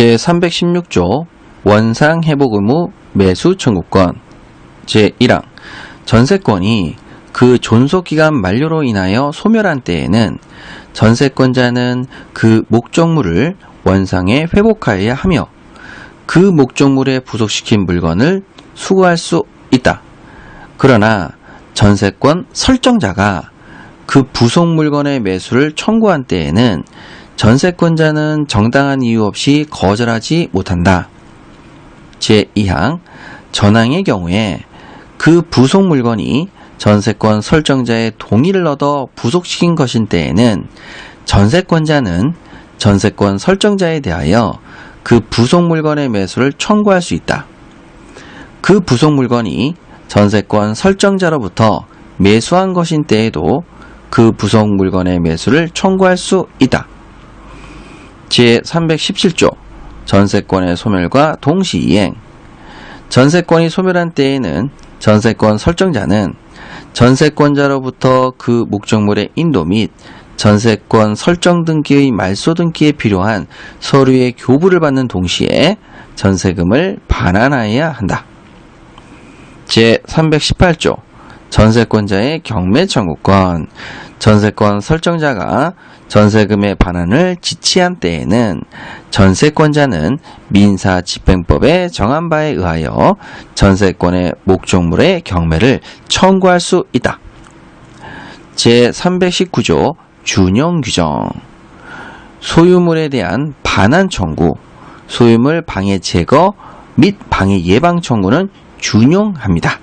제316조 원상 회복 의무 매수 청구권 제1항 전세권이 그 존속기간 만료로 인하여 소멸한 때에는 전세권자는 그 목적물을 원상에 회복하여야 하며 그 목적물에 부속시킨 물건을 수거할 수 있다. 그러나 전세권 설정자가 그 부속 물건의 매수를 청구한 때에는 전세권자는 정당한 이유 없이 거절하지 못한다. 제2항 전항의 경우에 그 부속 물건이 전세권 설정자의 동의를 얻어 부속시킨 것인 때에는 전세권자는 전세권 설정자에 대하여 그 부속 물건의 매수를 청구할 수 있다. 그 부속 물건이 전세권 설정자로부터 매수한 것인 때에도 그 부속 물건의 매수를 청구할 수 있다. 제317조 전세권의 소멸과 동시이행 전세권이 소멸한 때에는 전세권 설정자는 전세권자로부터 그 목적물의 인도 및 전세권 설정 등기의 말소 등기에 필요한 서류의 교부를 받는 동시에 전세금을 반환하여야 한다. 제318조 전세권자의 경매 청구권 전세권 설정자가 전세금의 반환을 지치한 때에는 전세권자는 민사집행법에 정한 바에 의하여 전세권의 목적물의 경매를 청구할 수 있다. 제319조 준용 규정 소유물에 대한 반환 청구, 소유물 방해 제거 및 방해 예방 청구는 준용합니다.